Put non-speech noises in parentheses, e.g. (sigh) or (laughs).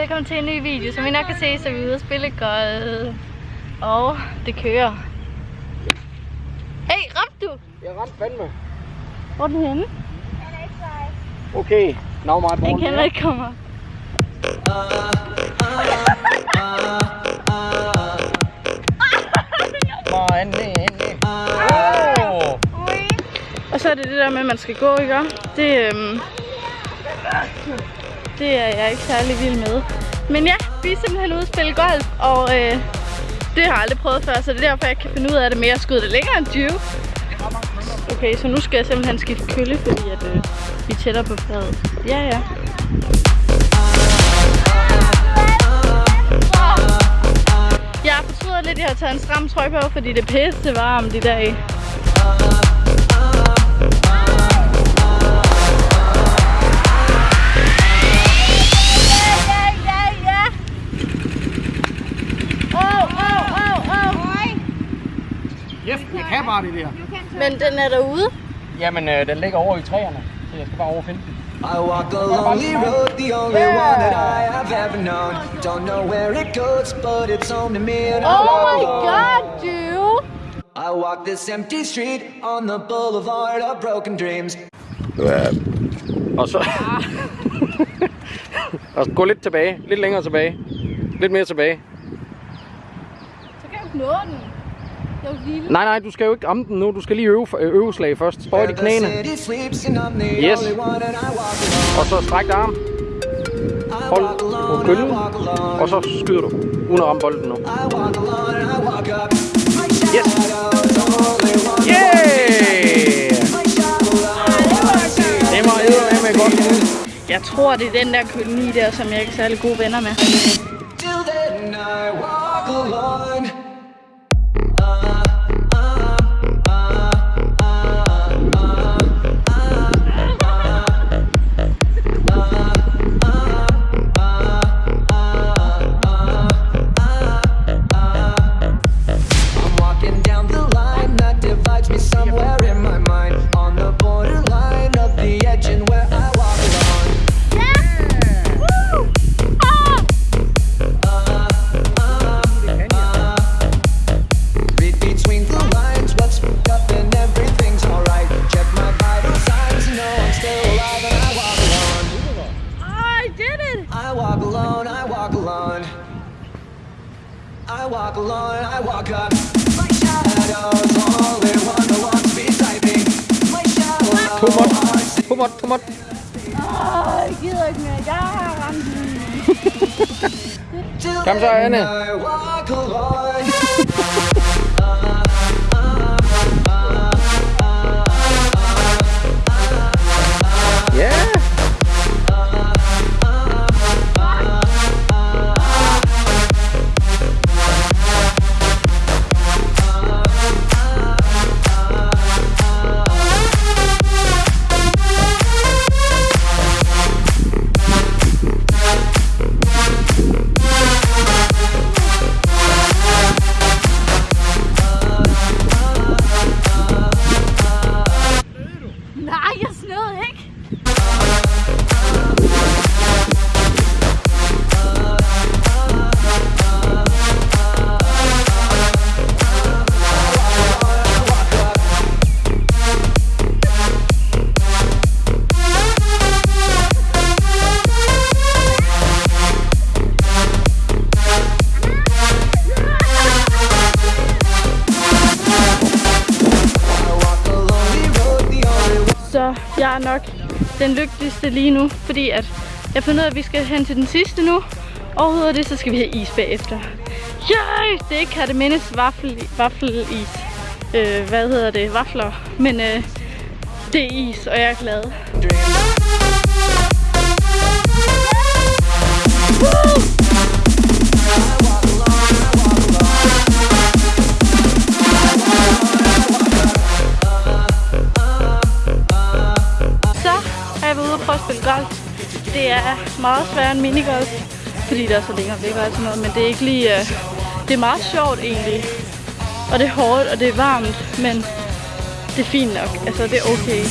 velkommen til en ny video. Som I nok kan se, så er vi ude at spille golf. Og det kører. Hey, ramte du? Jeg ramte fandme. Hvor er den henne? Okay, now my Den ball. kan ikke komme op. Og så er det det der med, at man skal gå, ikke? Det, øhm, det er jeg ikke særlig vild med. Men ja, vi er simpelthen ude at spille golf, og øh, det har jeg aldrig prøvet før, så det er derfor, jeg kan finde ud af det mere. at skyde det længere end 20. Okay, så nu skal jeg simpelthen skifte kølle, fordi at, øh, vi er tættere på fadet. Ja, ja. Jeg fortryder lidt, at jeg har taget en stram trøje på, fordi det er pisse varmt i dag. Yes, jeg kan bare det der. Men den er derude. Jamen, øh, den ligger over i træerne, så jeg skal bare over og finde den. I walk a lonely road, the only one that I have ever known. Don't know where it goes, but it's home to me and I Oh my god, dude. I walk this empty street on the boulevard of broken dreams. Og så... (laughs) og gå lidt tilbage. Lidt længere tilbage. Lidt mere tilbage. Så kan jeg nå den. Jeg lille. Nej, nej, du skal jo ikke ramme den nu. Du skal lige øve, øh, øveslag først. Bøj de knæene. Yes. Og så stræk dig arm. Hold på alone. Og så skyder du. Uden at ramme bolden nu. Yes. Yeah! Det var eddermame godt. Jeg tror, det er den der koloni der, som jeg ikke er særlig gode venner med. Alone. I walk alone, I walk up. My shadow's the only one that walks beside me. My shadow Too much. heart's Too much, too much. Åh, jeg gider ikke mere. Jeg har jeg er nok den lykkeligste lige nu, fordi at jeg finder ud af, at vi skal hen til den sidste nu. Og ud det, så skal vi have is bagefter. Yay! Det er ikke Kattemindes vaffel, vaffelis. Øh, hvad hedder det? Vafler. Men øh, det er is, og jeg er glad. Dreamer. Spille golf. Det er meget sværere end minigolf, fordi der er så længere væk og alt sådan noget, men det er ikke lige... Uh, det er meget sjovt egentlig. Og det er hårdt, og det er varmt, men det er fint nok. Altså, det er okay.